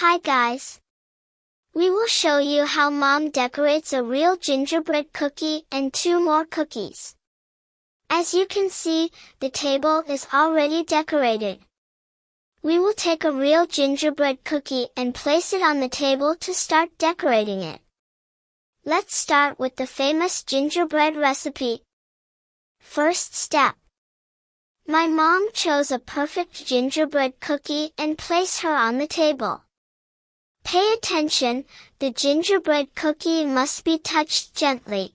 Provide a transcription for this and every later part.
Hi guys! We will show you how mom decorates a real gingerbread cookie and two more cookies. As you can see, the table is already decorated. We will take a real gingerbread cookie and place it on the table to start decorating it. Let's start with the famous gingerbread recipe. First step. My mom chose a perfect gingerbread cookie and placed her on the table. Pay attention, the gingerbread cookie must be touched gently.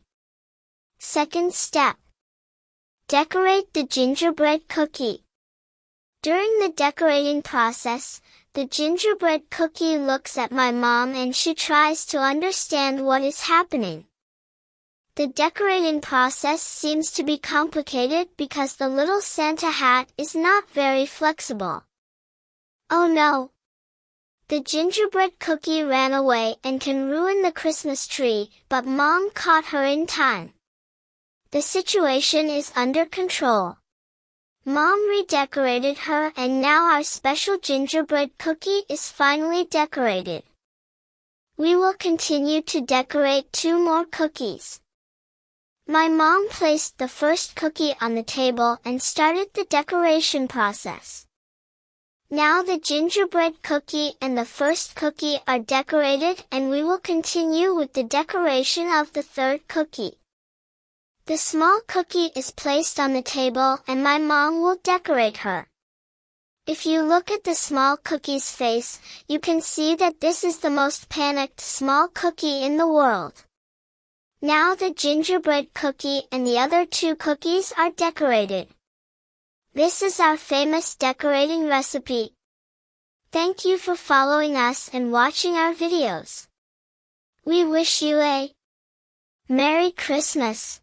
Second step. Decorate the gingerbread cookie. During the decorating process, the gingerbread cookie looks at my mom and she tries to understand what is happening. The decorating process seems to be complicated because the little Santa hat is not very flexible. Oh no! The gingerbread cookie ran away and can ruin the Christmas tree, but mom caught her in time. The situation is under control. Mom redecorated her and now our special gingerbread cookie is finally decorated. We will continue to decorate two more cookies. My mom placed the first cookie on the table and started the decoration process. Now the gingerbread cookie and the first cookie are decorated and we will continue with the decoration of the third cookie. The small cookie is placed on the table and my mom will decorate her. If you look at the small cookie's face, you can see that this is the most panicked small cookie in the world. Now the gingerbread cookie and the other two cookies are decorated. This is our famous decorating recipe. Thank you for following us and watching our videos. We wish you a Merry Christmas!